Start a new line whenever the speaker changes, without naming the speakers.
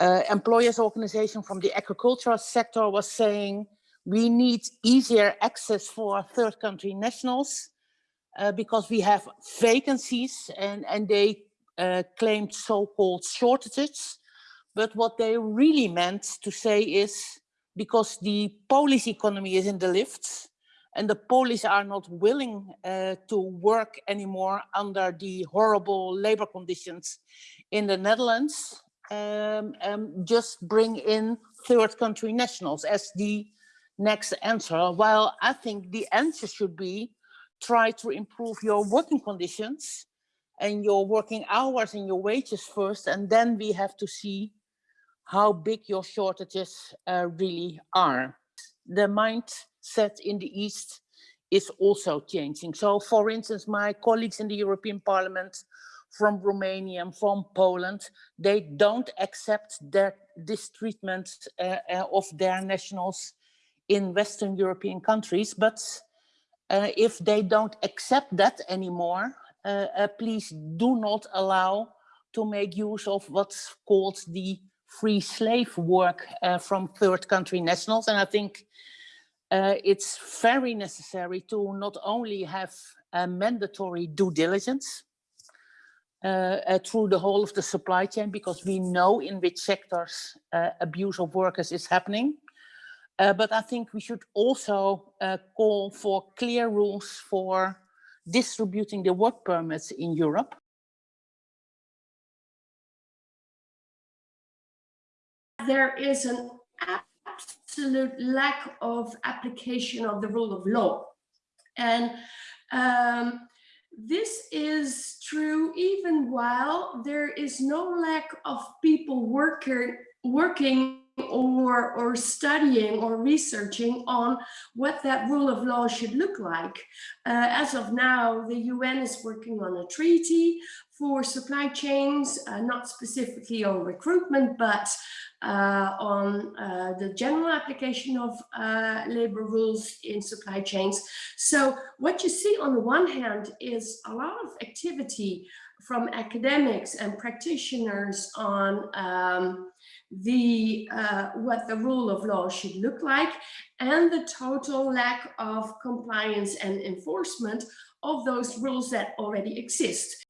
uh, employers organization from the agricultural sector was saying we need easier access for third country nationals uh, because we have vacancies and, and they uh, claimed so-called shortages. But what they really meant to say is because the Polish economy is in the lifts and the Polish are not willing uh, to work anymore under the horrible labor conditions in the Netherlands, um, um, just bring in third country nationals as the next answer. While I think the answer should be try to improve your working conditions and your working hours and your wages first, and then we have to see how big your shortages uh, really are. The mindset in the East is also changing. So for instance, my colleagues in the European Parliament from Romania and from Poland, they don't accept that this treatment uh, uh, of their nationals in Western European countries. But uh, if they don't accept that anymore, uh, uh, please do not allow to make use of what's called the free slave work uh, from third country nationals. And I think uh, it's very necessary to not only have a mandatory due diligence uh, uh, through the whole of the supply chain, because we know in which sectors uh, abuse of workers is happening. Uh, but I think we should also call for clear rules for distributing the work permits in Europe.
There is an absolute lack of application of the rule of law. And um, this is true even while there is no lack of people worker, working or, or studying or researching on what that rule of law should look like. Uh, as of now, the UN is working on a treaty for supply chains, uh, not specifically on recruitment, but on uh, the general application of uh, labor rules in supply chains. So what you see on the one hand is a lot of activity from academics and practitioners on um, the uh, what the rule of law should look like and the total lack of compliance and enforcement of those rules that already exist.